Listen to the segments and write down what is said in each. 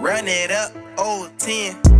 run it up, old 10.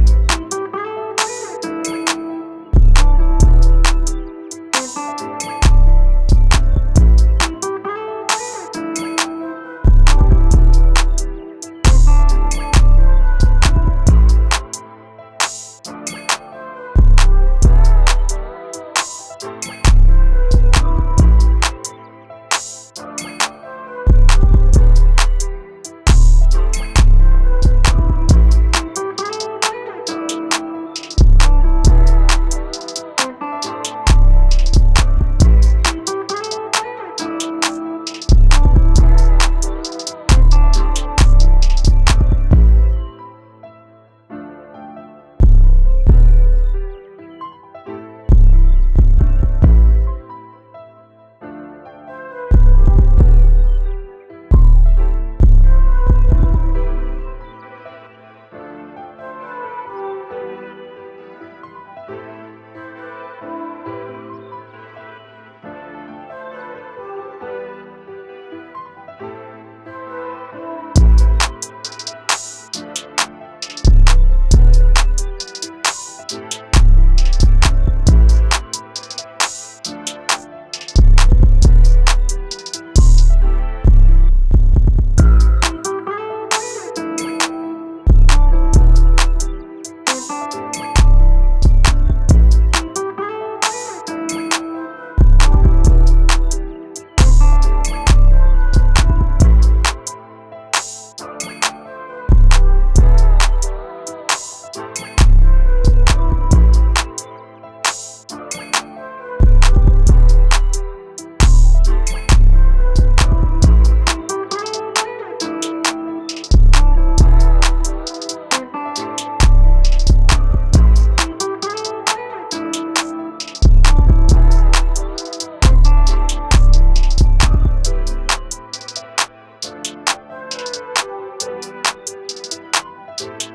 You